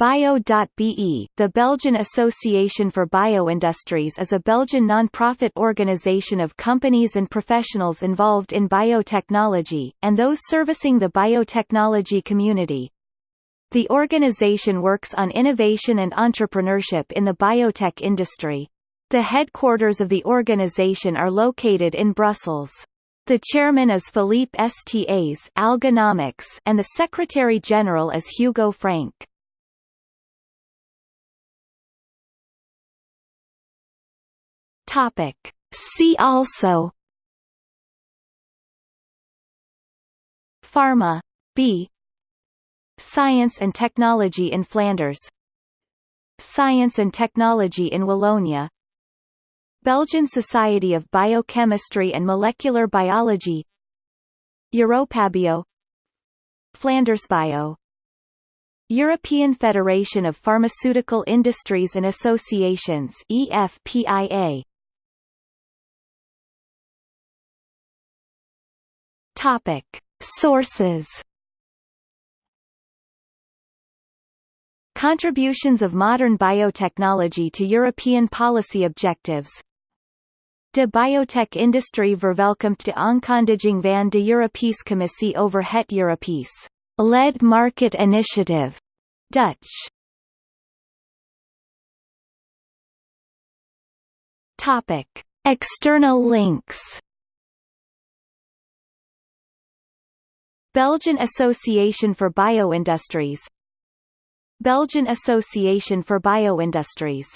Bio.be, the Belgian Association for Bioindustries is a Belgian non-profit organization of companies and professionals involved in biotechnology, and those servicing the biotechnology community. The organization works on innovation and entrepreneurship in the biotech industry. The headquarters of the organization are located in Brussels. The chairman is Philippe Stas and the secretary-general is Hugo Frank. Topic. See also. Pharma. B. Science and Technology in Flanders. Science and Technology in Wallonia. Belgian Society of Biochemistry and Molecular Biology. Europabio. Flandersbio European Federation of Pharmaceutical Industries and Associations EFPIA Topic. Sources Contributions of modern biotechnology to European policy objectives De biotech-industrie verwelkomt de aankondiging van de Europese Commissie over het Europees Lead Market Initiative, Dutch. Topic: External links Belgian Association for Bioindustries. Belgian Association for Bioindustries